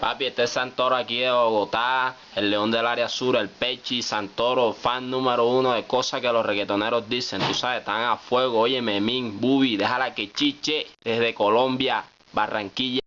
Papi, este es Santoro aquí de Bogotá, el león del área sur, el Pechi, Santoro, fan número uno de cosas que los reggaetoneros dicen. Tú sabes, están a fuego. Oye, Memín, Bubi, déjala que chiche desde Colombia, Barranquilla.